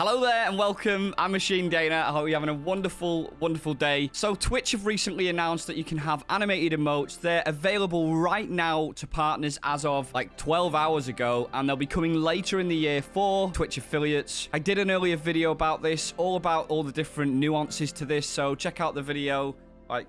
Hello there and welcome. I'm Machine Dana. I hope you're having a wonderful, wonderful day. So Twitch have recently announced that you can have animated emotes. They're available right now to partners as of like 12 hours ago, and they'll be coming later in the year for Twitch affiliates. I did an earlier video about this, all about all the different nuances to this, so check out the video. Like,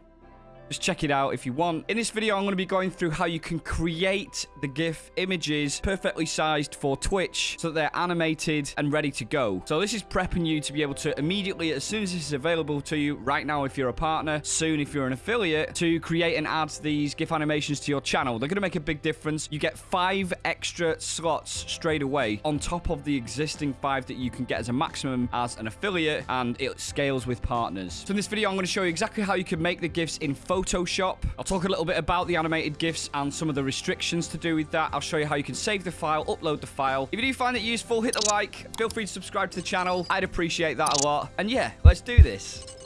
just check it out if you want. In this video, I'm going to be going through how you can create the GIF images perfectly sized for Twitch so that they're animated and ready to go. So this is prepping you to be able to immediately, as soon as this is available to you, right now if you're a partner, soon if you're an affiliate, to create and add these GIF animations to your channel. They're going to make a big difference. You get five extra slots straight away on top of the existing five that you can get as a maximum as an affiliate, and it scales with partners. So in this video, I'm going to show you exactly how you can make the GIFs in Photoshop Photoshop. I'll talk a little bit about the animated GIFs and some of the restrictions to do with that. I'll show you how you can save the file, upload the file. If you do find it useful, hit the like. Feel free to subscribe to the channel. I'd appreciate that a lot. And yeah, let's do this.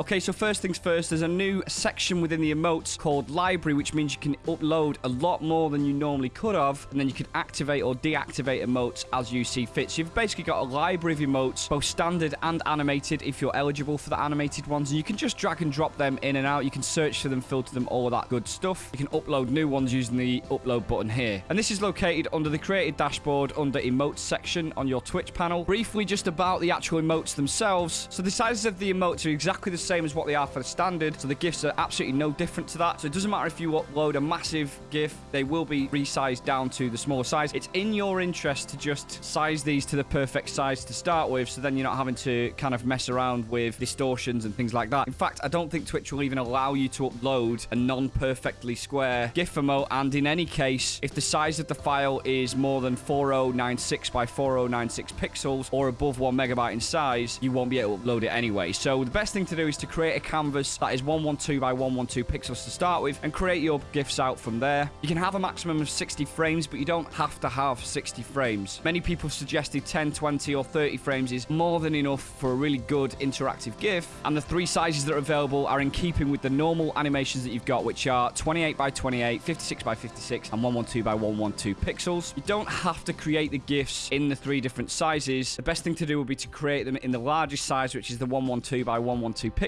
Okay, so first things first, there's a new section within the emotes called library, which means you can upload a lot more than you normally could have, and then you can activate or deactivate emotes as you see fit. So you've basically got a library of emotes, both standard and animated, if you're eligible for the animated ones, and you can just drag and drop them in and out. You can search for them, filter them, all of that good stuff. You can upload new ones using the upload button here. And this is located under the creator dashboard under emotes section on your Twitch panel. Briefly, just about the actual emotes themselves. So the sizes of the emotes are exactly the same as what they are for the standard. So the GIFs are absolutely no different to that. So it doesn't matter if you upload a massive GIF, they will be resized down to the smaller size. It's in your interest to just size these to the perfect size to start with. So then you're not having to kind of mess around with distortions and things like that. In fact, I don't think Twitch will even allow you to upload a non-perfectly square GIF emote. And in any case, if the size of the file is more than 4096 by 4096 pixels or above one megabyte in size, you won't be able to upload it anyway. So the best thing to do is to create a canvas that is 112 by 112 pixels to start with and create your GIFs out from there. You can have a maximum of 60 frames, but you don't have to have 60 frames. Many people suggested 10, 20, or 30 frames is more than enough for a really good interactive GIF, and the three sizes that are available are in keeping with the normal animations that you've got, which are 28 by 28, 56 by 56, and 112 by 112 pixels. You don't have to create the GIFs in the three different sizes. The best thing to do would be to create them in the largest size, which is the 112 by 112 pixels,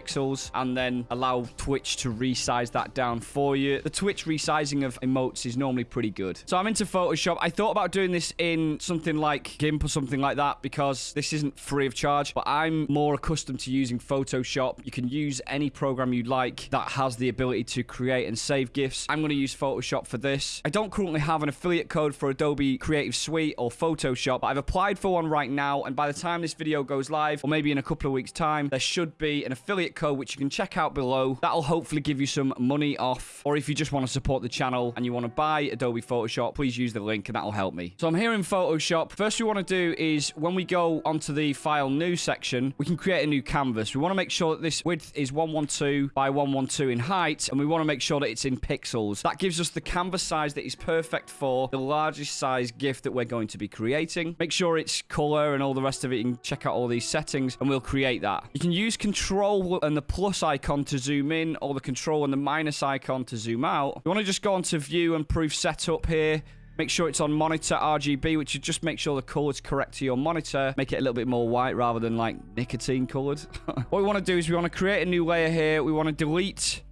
and then allow Twitch to resize that down for you. The Twitch resizing of emotes is normally pretty good. So I'm into Photoshop. I thought about doing this in something like GIMP or something like that because this isn't free of charge, but I'm more accustomed to using Photoshop. You can use any program you like that has the ability to create and save GIFs. I'm going to use Photoshop for this. I don't currently have an affiliate code for Adobe Creative Suite or Photoshop, but I've applied for one right now, and by the time this video goes live, or maybe in a couple of weeks' time, there should be an affiliate code which you can check out below. That'll hopefully give you some money off, or if you just want to support the channel and you want to buy Adobe Photoshop, please use the link and that'll help me. So I'm here in Photoshop. First we want to do is when we go onto the file new section, we can create a new canvas. We want to make sure that this width is 112 by 112 in height, and we want to make sure that it's in pixels. That gives us the canvas size that is perfect for the largest size GIF that we're going to be creating. Make sure it's color and all the rest of it. You can check out all these settings and we'll create that. You can use control and the plus icon to zoom in or the control and the minus icon to zoom out. You want to just go onto view and proof setup here. Make sure it's on monitor RGB, which is just make sure the color is correct to your monitor. Make it a little bit more white rather than like nicotine colored. what we want to do is we want to create a new layer here. We want to delete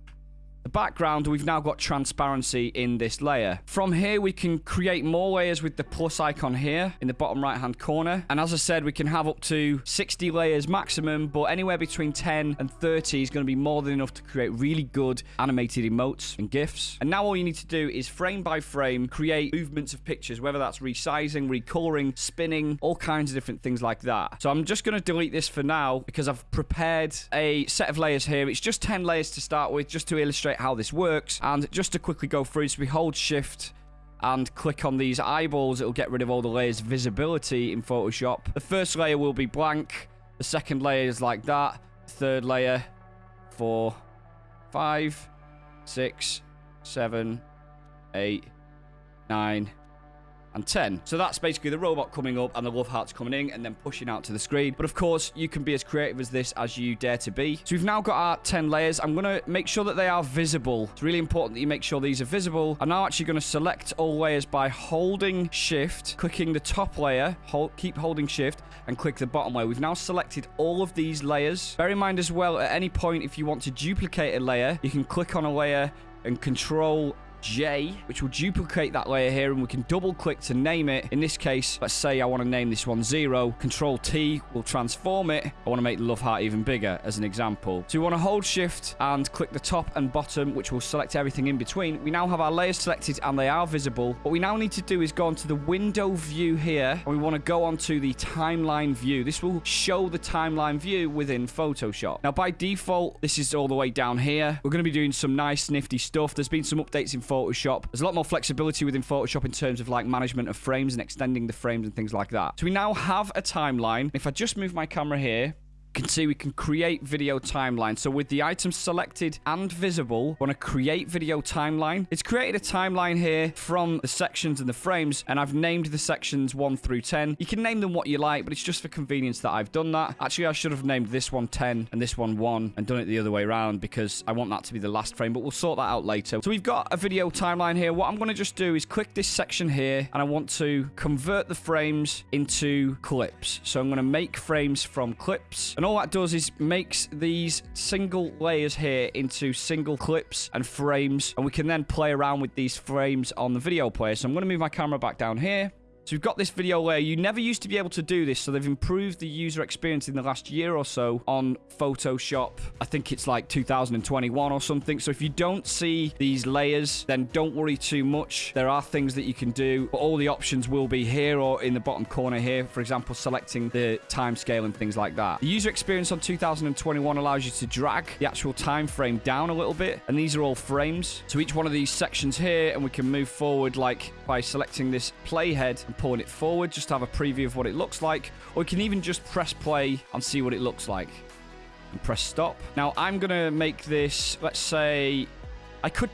the background, we've now got transparency in this layer. From here, we can create more layers with the plus icon here in the bottom right-hand corner. And as I said, we can have up to 60 layers maximum, but anywhere between 10 and 30 is going to be more than enough to create really good animated emotes and GIFs. And now all you need to do is frame by frame, create movements of pictures, whether that's resizing, recoloring, spinning, all kinds of different things like that. So I'm just going to delete this for now because I've prepared a set of layers here. It's just 10 layers to start with, just to illustrate how this works. And just to quickly go through, so we hold shift and click on these eyeballs, it'll get rid of all the layers visibility in Photoshop. The first layer will be blank. The second layer is like that. Third layer, four, five, six, seven, eight, nine, and 10. So that's basically the robot coming up and the love hearts coming in and then pushing out to the screen. But of course, you can be as creative as this as you dare to be. So we've now got our 10 layers. I'm going to make sure that they are visible. It's really important that you make sure these are visible. I'm now actually going to select all layers by holding shift, clicking the top layer, hold, keep holding shift, and click the bottom layer. We've now selected all of these layers. Bear in mind as well, at any point, if you want to duplicate a layer, you can click on a layer and control J, which will duplicate that layer here, and we can double click to name it. In this case, let's say I want to name this one zero. Control T will transform it. I want to make the love heart even bigger as an example. So we want to hold shift and click the top and bottom, which will select everything in between. We now have our layers selected and they are visible. What we now need to do is go onto the window view here, and we want to go onto the timeline view. This will show the timeline view within Photoshop. Now, by default, this is all the way down here. We're going to be doing some nice, nifty stuff. There's been some updates in Photoshop. There's a lot more flexibility within Photoshop in terms of like management of frames and extending the frames and things like that. So we now have a timeline. If I just move my camera here, can see we can create video timeline. So with the items selected and visible, want to create video timeline. It's created a timeline here from the sections and the frames, and I've named the sections 1 through 10. You can name them what you like, but it's just for convenience that I've done that. Actually, I should have named this one 10 and this one 1 and done it the other way around because I want that to be the last frame, but we'll sort that out later. So we've got a video timeline here. What I'm going to just do is click this section here, and I want to convert the frames into clips. So I'm going to make frames from clips, and all that does is makes these single layers here into single clips and frames. And we can then play around with these frames on the video player. So I'm going to move my camera back down here. So we've got this video layer. You never used to be able to do this, so they've improved the user experience in the last year or so on Photoshop. I think it's like 2021 or something. So if you don't see these layers, then don't worry too much. There are things that you can do, but all the options will be here or in the bottom corner here. For example, selecting the time scale and things like that. The user experience on 2021 allows you to drag the actual time frame down a little bit, and these are all frames. So each one of these sections here, and we can move forward like by selecting this playhead and pulling it forward just to have a preview of what it looks like. Or you can even just press play and see what it looks like. And press stop. Now, I'm to make this, let's say, I could...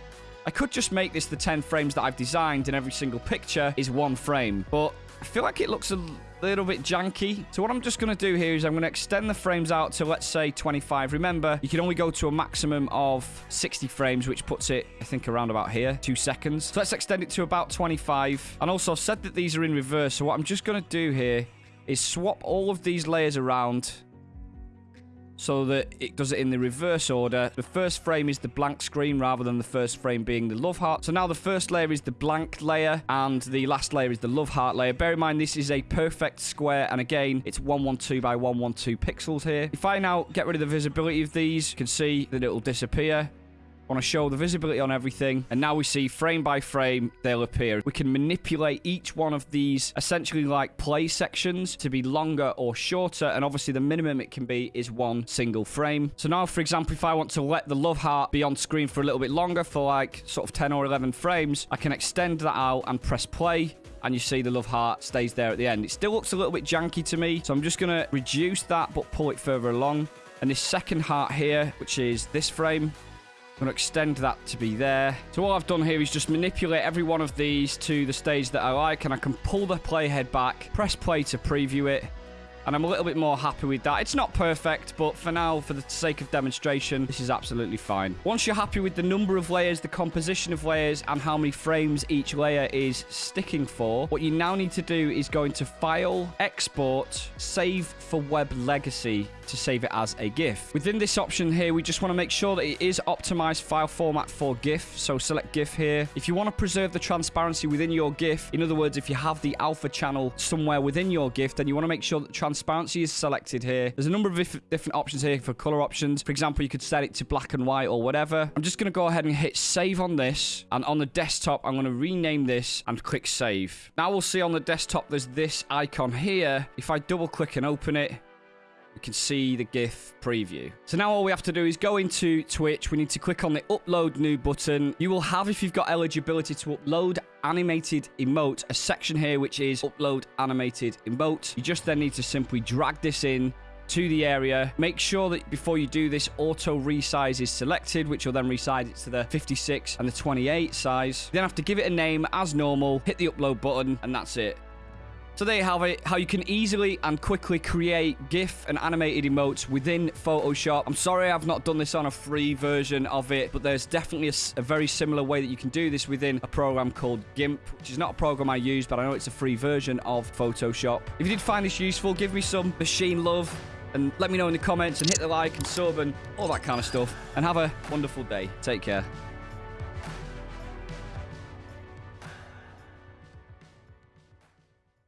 I could just make this the 10 frames that I've designed and every single picture is one frame. But I feel like it looks a little bit janky. So what I'm just going to do here is I'm going to extend the frames out to, let's say, 25. Remember, you can only go to a maximum of 60 frames, which puts it, I think, around about here, two seconds. So let's extend it to about 25. And also, I've said that these are in reverse. So what I'm just going to do here is swap all of these layers around so that it does it in the reverse order. The first frame is the blank screen rather than the first frame being the love heart. So now the first layer is the blank layer and the last layer is the love heart layer. Bear in mind this is a perfect square and again it's 112 by 112 pixels here. If I now get rid of the visibility of these, you can see that it will disappear want to show the visibility on everything. And now we see frame by frame, they'll appear. We can manipulate each one of these essentially like play sections to be longer or shorter. And obviously the minimum it can be is one single frame. So now, for example, if I want to let the love heart be on screen for a little bit longer for like sort of 10 or 11 frames, I can extend that out and press play and you see the love heart stays there at the end. It still looks a little bit janky to me, so I'm just going to reduce that but pull it further along. And this second heart here, which is this frame, I'm going to extend that to be there. So all I've done here is just manipulate every one of these to the stage that I like, and I can pull the playhead back, press play to preview it, and I'm a little bit more happy with that. It's not perfect, but for now, for the sake of demonstration, this is absolutely fine. Once you're happy with the number of layers, the composition of layers, and how many frames each layer is sticking for, what you now need to do is go into File, Export, Save for Web Legacy to save it as a GIF. Within this option here, we just want to make sure that it is optimized file format for GIF. So select GIF here. If you want to preserve the transparency within your GIF, in other words, if you have the alpha channel somewhere within your GIF, then you want to make sure that transparency is selected here. There's a number of different options here for color options. For example, you could set it to black and white or whatever. I'm just going to go ahead and hit save on this. And on the desktop, I'm going to rename this and click save. Now we'll see on the desktop, there's this icon here. If I double click and open it, we can see the GIF preview. So now all we have to do is go into Twitch. We need to click on the upload new button. You will have, if you've got eligibility to upload animated emote, a section here which is upload animated emote. You just then need to simply drag this in to the area. Make sure that before you do this, auto resize is selected, which will then resize it to the 56 and the 28 size. You then have to give it a name as normal, hit the upload button, and that's it. So there you have it, how you can easily and quickly create GIF and animated emotes within Photoshop. I'm sorry I've not done this on a free version of it, but there's definitely a, a, very similar way that you can do this within a program called GIMP, which is not a program I use, but I know it's a free version of Photoshop. If you did find this useful, give me some machine love and let me know in the comments and hit the like and sub and all that kind of stuff. And have a wonderful day. Take care.